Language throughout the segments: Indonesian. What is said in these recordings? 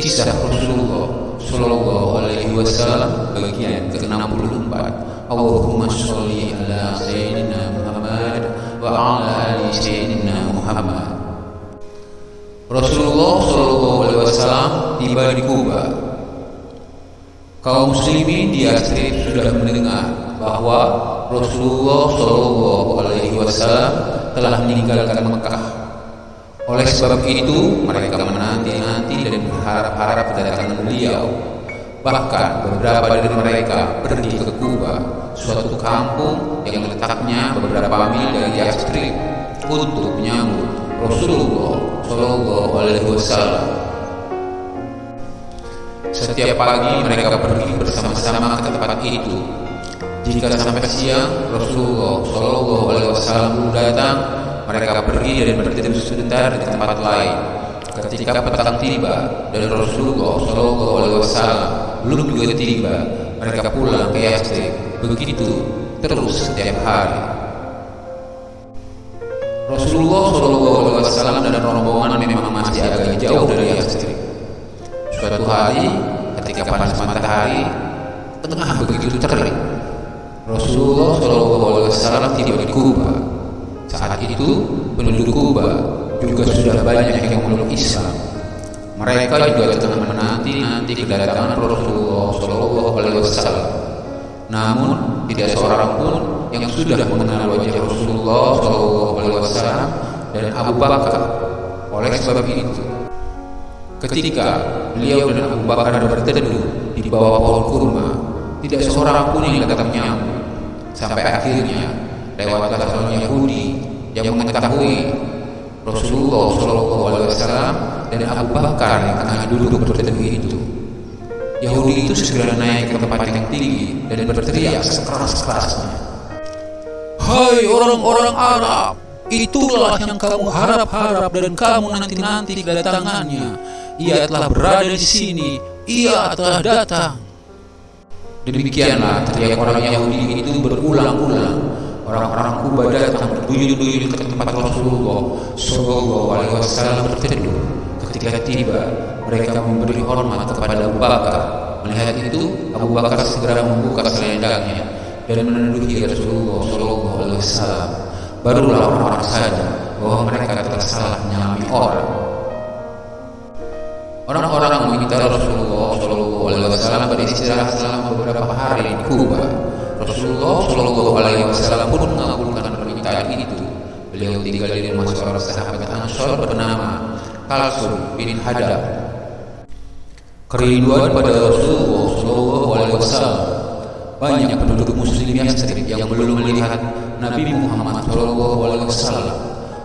Kisah Rasulullah Sallallahu alaihi wasallam Bagian ke-64. Allahumma sholli ala Sayyidina Muhammad Wa ala ali Sayyidina Muhammad. Rasulullah Sallallahu alaihi wasallam Tiba di Kuba. Kaum muslimin di Yastrib sudah mendengar bahwa Rasulullah Shallallahu Alaihi Wasallam telah meninggalkan Mekah. Oleh sebab itu mereka berharap-harap kedatangan beliau. Bahkan beberapa dari mereka pergi ke Kuba, suatu kampung yang letaknya beberapa mil dari Yastrib untuk menyambut Rasulullah Shallallahu Alaihi Wasallam. Setiap pagi mereka pergi bersama-sama ke tempat itu jika sampai siang Rasulullah Shallallahu Alaihi Wasallam belum datang, mereka pergi dan berteduh sebentar di tempat lain. Ketika petang tiba dan Rasulullah Shallallahu Alaihi Wasallam belum juga tiba, mereka pulang ke Yastrib. Begitu terus setiap hari. Rasulullah Shallallahu Alaihi Wasallam dan rombongan memang masih agak jauh dari Yastrib. Suatu hari, ketika panas matahari, tengah begitu terik, Rasulullah Shallallahu Alaihi Wasallam tiba di Kuba. Saat itu penduduk Kuba juga sudah banyak yang memeluk Islam. Mereka juga tengah menanti nanti kedatangan Rasulullah Shallallahu Alaihi Wasallam. Namun tidak seorang pun yang sudah mengenal wajah Rasulullah Shallallahu Alaihi Wasallam dan Abu Bakar. Oleh sebab itu, ketika beliau dan Abu Bakar berteduh di bawah pohon kurma, tidak seorang pun yang datang menyambut. Sampai akhirnya lewat seorang Yahudi yang mengetahui Rasulullah Shallallahu Alaihi Wasallam dan Abu Bakar yang tengah duduk berteduh itu. Yahudi itu segera naik ke tempat yang tinggi dan berteriak sekeras-kerasnya. Hai orang-orang Arab, itulah yang kamu harap-harap dan kamu nanti-nanti kedatangannya. Ia telah berada di sini, ia telah datang. Demikianlah teriak orang Yahudi itu berulang-ulang. Orang-orang Kuba datang berduyun-duyun ke tempat Rasulullah Shallallahu Alaihi Wasallam berteduh. Ketika tiba, mereka memberi hormat kepada Abu Bakar. Melihat itu, Abu Bakar segera membuka selendangnya dan meneduhi Rasulullah Shallallahu Alaihi Wasallam. Barulah orang-orang sadar bahwa mereka telah salah menyalami orang. Orang-orang meminta Rasulullah Shallallahu Alaihi Wasallam beristirahat selama beberapa hari di Kuba. Rasulullah Shallallahu Alaihi Wasallam pun mengabulkan permintaan itu. Beliau tinggal di rumah seorang sahabat Ansor bernama Kalsum bin Hadab. Kerinduan pada Rasulullah Shallallahu Alaihi Wasallam banyak penduduk Muslim Yastrib yang belum melihat Nabi Muhammad Shallallahu Alaihi Wasallam.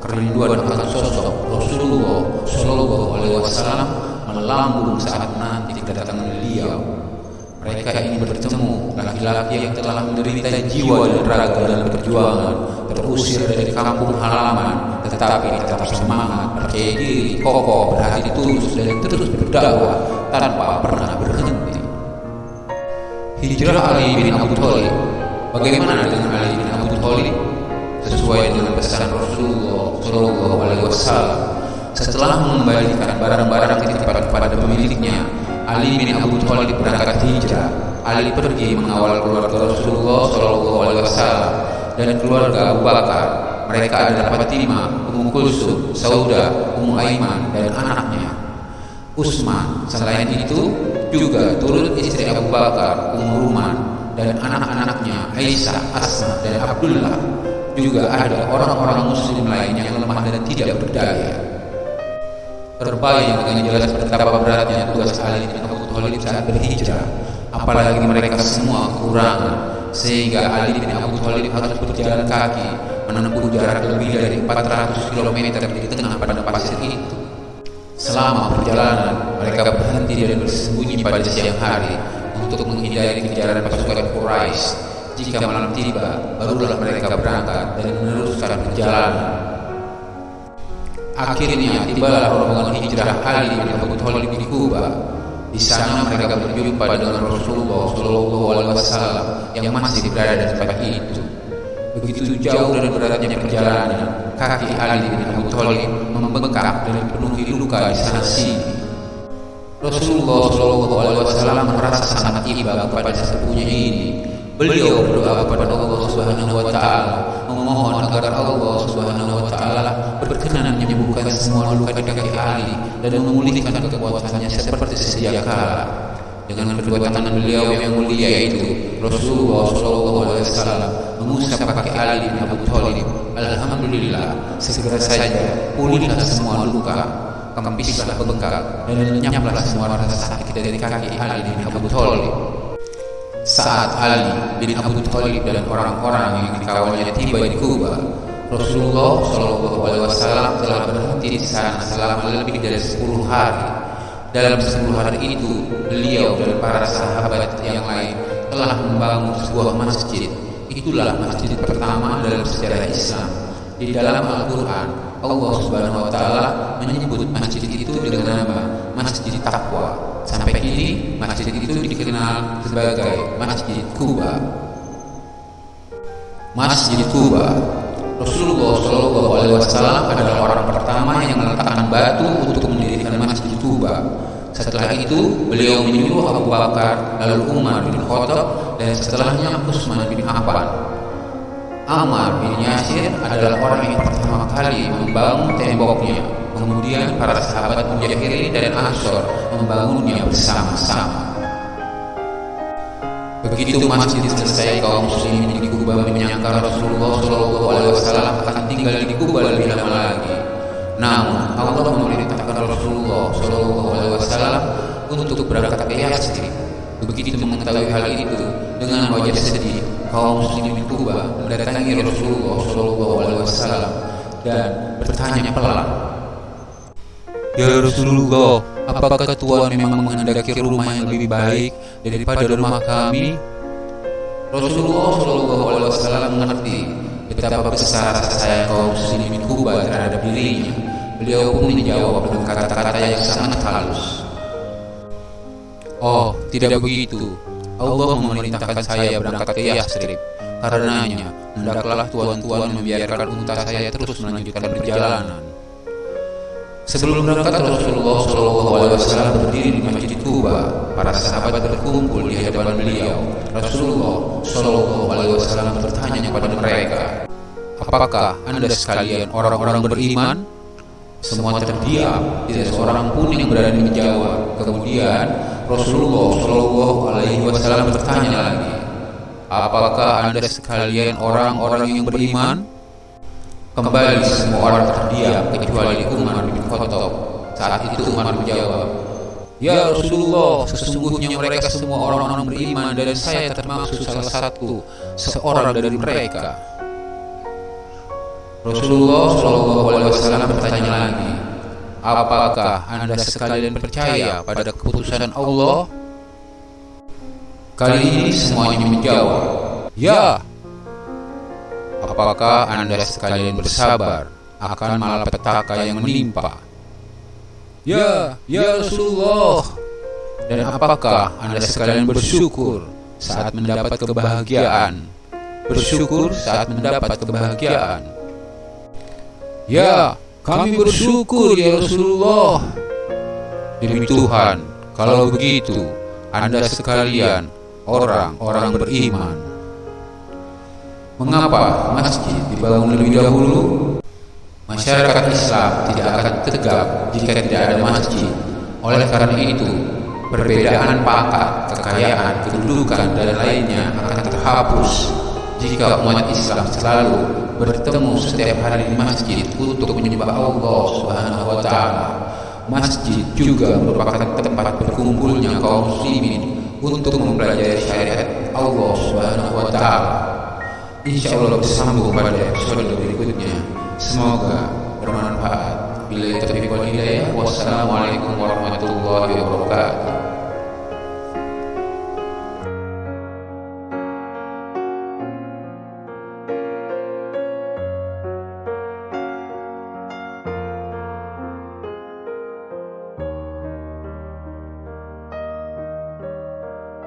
Kerinduan akan sosok Rasulullah Shallallahu Alaihi Wasallam melambung saat nanti kedatangan beliau. Mereka ingin bertemu laki-laki yang telah menderita jiwa dan raga dalam perjuangan, terusir dari kampung halaman, tetapi tetap semangat, percaya diri, kokoh, berhati tulus, dan terus berdakwah tanpa pernah berhenti. Hijrah Ali bin Abu Thalib. Bagaimana dengan Ali bin Abu Thalib? Sesuai dengan pesan Rasulullah Shallallahu Alaihi Wasallam, setelah mengembalikan barang-barang titipan kepada pemiliknya, Ali bin Abu Thalib berangkat hijrah. Ali pergi mengawal keluarga Rasulullah Shallallahu Alaihi Wasallam dan keluarga Abu Bakar. Mereka adalah Fatimah, Ummu Kulsum, Sauda, Ummu Aiman, dan anaknya. Utsman. Selain itu, juga turut istri Abu Bakar, Ummu Ruman, dan anak-anaknya Aisyah, Asma, dan Abdullah. Juga ada orang-orang Muslim lain yang lemah dan tidak berdaya. Terbayang dengan jelas betapa beratnya tugas Ali bin Abu Thalib saat berhijrah. Apalagi mereka semua kekurangan, sehingga Ali bin Abu Thalib harus berjalan kaki menempuh jarak lebih dari 400 km di tengah padang pasir itu. Selama perjalanan, mereka berhenti dan bersembunyi pada siang hari untuk menghindari kejaran pasukan Quraisy. Jika malam tiba, barulah mereka berangkat dan meneruskan perjalanan. Akhirnya tibalah rombongan hijrah Ali bin Abu Thalib di Kuba. Di sana mereka berjumpa dengan Rasulullah Shallallahu Alaihi Wasallam yang masih berada di tempat itu. Begitu jauh dan beratnya perjalanan, kaki Ali bin Abu Thalib membengkak dan dipenuhi luka di sana sini. Rasulullah Shallallahu Alaihi Wasallam merasa sangat iba kepada sepupunya ini. Beliau berdoa kepada Allah Subhanahu Wa Taala, memohon agar Allah berkenan menyembuhkan semua luka di kaki Ali dan memulihkan kekuatannya seperti sedia kala. Dengan kedua tangan beliau yang mulia itu, Rasulullah Wasallam mengusap kaki Ali bin Abu Thalib. Alhamdulillah, segera saja pulihlah semua luka kempislah bengkak dan lenyaplah semua rasa sakit dari kaki Ali bin Abu Thalib. Saat Ali bin Abu Thalib dan orang-orang yang dikawalnya tiba di Kuba, Rasulullah Shallallahu Alaihi Wasallam telah berhenti di sana selama lebih dari 10 hari. Dalam 10 hari itu, beliau dan para sahabat yang lain telah membangun sebuah masjid. Itulah masjid pertama dalam sejarah Islam. Di dalam Al-Quran, Allah Subhanahu Wa Taala menyebut masjid itu dengan nama Masjid Takwa. Sampai kini masjid itu dikenal sebagai Masjid Kuba. Masjid Kuba Rasulullah Shallallahu Alaihi Wasallam adalah orang pertama yang meletakkan batu untuk mendirikan Masjid Kuba. Setelah itu, beliau menyuruh Abu Bakar, lalu Umar bin Khattab, dan setelahnya Utsman bin Affan. Ammar bin Yasir adalah orang yang pertama kali membangun temboknya. Kemudian para sahabat Mujahirin dan Ansor membangunnya bersama-sama. Begitu masjid selesai, kaum muslimin di Kuba menyangka Rasulullah Shallallahu Alaihi Wasallam akan tinggal di Kuba lebih lama lagi. Namun Allah memerintahkan Rasulullah Shallallahu Alaihi Wasallam untuk berangkat ke Yastrib. Begitu mengetahui hal itu, dengan wajah sedih, kaum muslimin Kuba mendatangi Rasulullah Shallallahu Alaihi Wasallam dan bertanya pelan, Ya Rasulullah, apakah Tuhan memang menghendaki rumah yang lebih baik daripada rumah kami? Rasulullah Shallallahu Alaihi Wasallam mengerti betapa besar rasa kaum muslimin Kuba terhadap dirinya. Beliau pun menjawab dengan kata-kata yang sangat halus. Oh, tidak begitu. Allah memerintahkan saya berangkat ke Yastrib. Karenanya, hendaklah tuan-tuan membiarkan unta saya terus melanjutkan perjalanan. Sebelum berangkat Rasulullah Wasallam berdiri di Masjid Kuba. Para sahabat berkumpul di hadapan beliau. Rasulullah Wasallam bertanya kepada mereka, Apakah anda sekalian orang-orang beriman? Semua terdiam, tidak seorang pun yang berani menjawab. Kemudian Rasulullah Shallallahu Alaihi Wasallam bertanya lagi, Apakah anda sekalian orang-orang yang beriman? Kembali semua orang terdiam kecuali Umar bin Khattab. Saat itu Umar menjawab, Ya Rasulullah, sesungguhnya mereka semua orang-orang beriman dan saya termasuk salah satu seorang dari mereka. Rasulullah Shallallahu Alaihi Wasallam bertanya lagi, apakah anda sekalian percaya pada keputusan Allah? Kali ini semuanya menjawab, Ya, apakah anda sekalian bersabar akan malapetaka yang menimpa? ya, ya Rasulullah. Dan apakah anda sekalian bersyukur saat mendapat kebahagiaan? Bersyukur saat mendapat kebahagiaan. Ya, kami bersyukur ya Rasulullah. Demi Tuhan, kalau begitu, Anda sekalian orang-orang beriman. Mengapa masjid dibangun lebih dahulu? Masyarakat Islam tidak akan tegak jika tidak ada masjid. Oleh karena itu, perbedaan pangkat, kekayaan, kedudukan, dan lainnya akan terhapus jika umat Islam selalu bertemu setiap hari di masjid untuk menyembah Allah Subhanahu wa taala. Masjid juga merupakan tempat berkumpulnya kaum muslimin untuk mempelajari syariat Allah Subhanahu wa taala. Insya Allah bersambung pada episode berikutnya. Semoga bermanfaat. Bila wal hidayah. Wassalamualaikum warahmatullahi wabarakatuh.